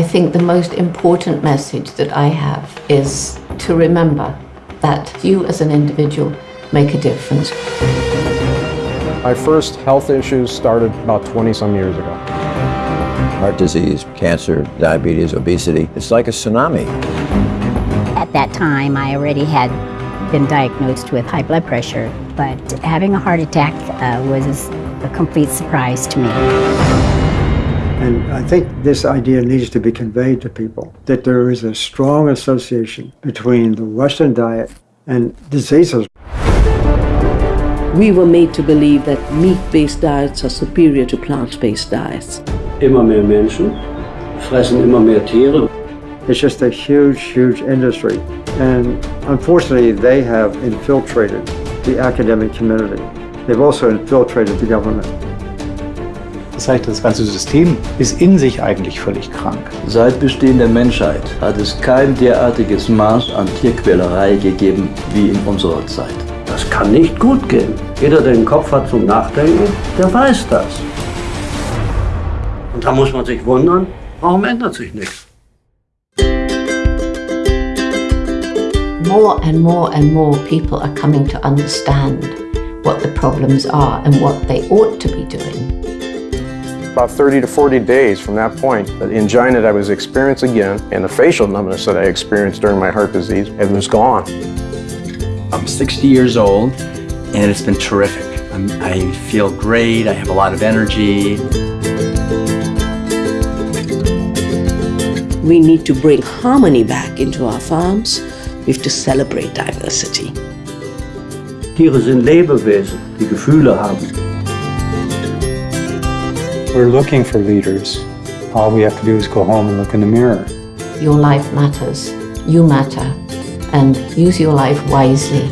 I think the most important message that I have is to remember that you as an individual make a difference. My first health issues started about 20 some years ago. Heart disease, cancer, diabetes, obesity, it's like a tsunami. At that time, I already had been diagnosed with high blood pressure, but having a heart attack uh, was a complete surprise to me. And I think this idea needs to be conveyed to people that there is a strong association between the Western diet and diseases. We were made to believe that meat-based diets are superior to plant-based diets. Immer mehr Menschen fressen immer mehr Tiere. It's just a huge, huge industry. And unfortunately, they have infiltrated the academic community. They've also infiltrated the government. Das heißt, das ganze System ist in sich eigentlich völlig krank. Seit Bestehen der Menschheit hat es kein derartiges Maß an Tierquälerei gegeben wie in unserer Zeit. Das kann nicht gut gehen. Jeder, der den Kopf hat zum Nachdenken, der weiß das. Und da muss man sich wundern, warum ändert sich nichts? More and more and more people are coming to understand what the problems are and what they ought to be doing. About 30 to 40 days from that point, the angina that I was experiencing again and the facial numbness that I experienced during my heart disease, it was gone. I'm 60 years old and it's been terrific. I'm, I feel great, I have a lot of energy. We need to bring harmony back into our farms. We have to celebrate diversity. Tiere sind Lebewesen, die Gefühle haben. We're looking for leaders. All we have to do is go home and look in the mirror. Your life matters, you matter, and use your life wisely.